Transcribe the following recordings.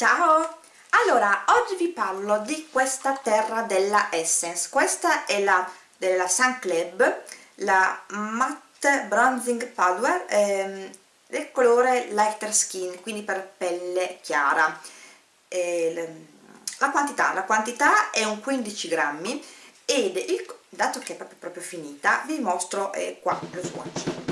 Ciao! Allora, oggi vi parlo di questa terra della Essence. Questa è la della Sun Club, la Matte Bronzing Powder ehm, del colore Lighter Skin, quindi per pelle chiara. E, la quantità, la quantità è un 15 grammi ed il, dato che è proprio, proprio finita vi mostro eh, qua lo swatch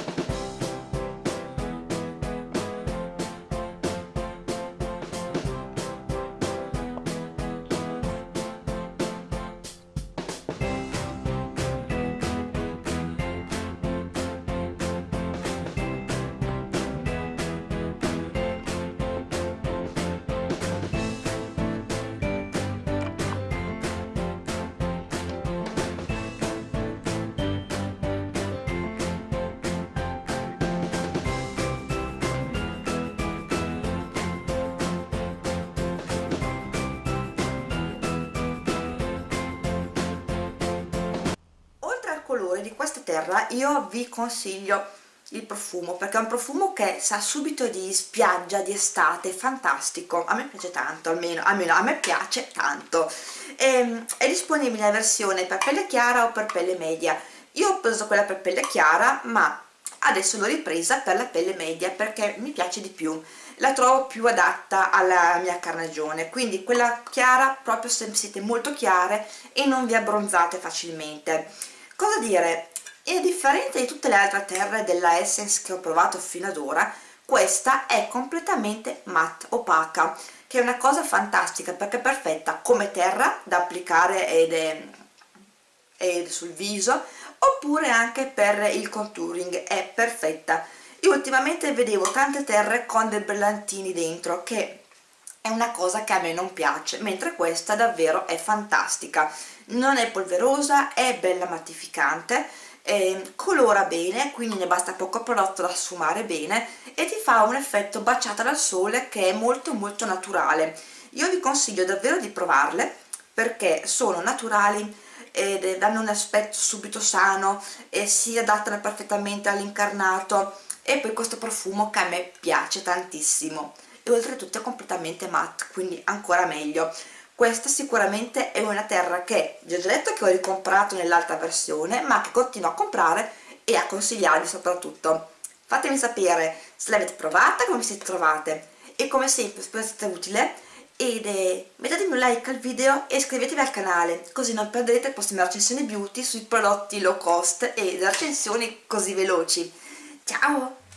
colore di questa terra io vi consiglio il profumo perché è un profumo che sa subito di spiaggia, di estate, fantastico. A me piace tanto, almeno, almeno a me piace tanto. E, ehm, è disponibile la versione per pelle chiara o per pelle media. Io ho preso quella per pelle chiara ma adesso l'ho ripresa per la pelle media perché mi piace di più. La trovo più adatta alla mia carnagione quindi quella chiara proprio se siete molto chiare e non vi abbronzate facilmente cosa dire? È differente di tutte le altre terre della Essence che ho provato fino ad ora questa è completamente matte opaca che è una cosa fantastica perché è perfetta come terra da applicare ed è, ed sul viso oppure anche per il contouring è perfetta. Io ultimamente vedevo tante terre con dei brillantini dentro che è una cosa che a me non piace mentre questa davvero è fantastica. Non è polverosa, è bella mattificante eh, colora bene, quindi ne basta poco prodotto da sfumare bene e ti fa un effetto baciata dal sole che è molto molto naturale. Io vi consiglio davvero di provarle perché sono naturali ed danno un aspetto subito sano e si adattano perfettamente all'incarnato e poi questo profumo che a me piace tantissimo e oltretutto è completamente matte quindi ancora meglio. Questa sicuramente è una terra che vi ho già detto che ho ricomprato nell'altra versione ma che continuo a comprare e a consigliarvi soprattutto. Fatemi sapere se l'avete provata, come vi siete trovate e come sempre spero sia stata utile. Ed eh, mettetemi un like al video e iscrivetevi al canale così non perderete le prossime recensioni beauty sui prodotti low cost e le recensioni così veloci. Ciao